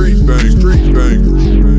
Street bang, street bang.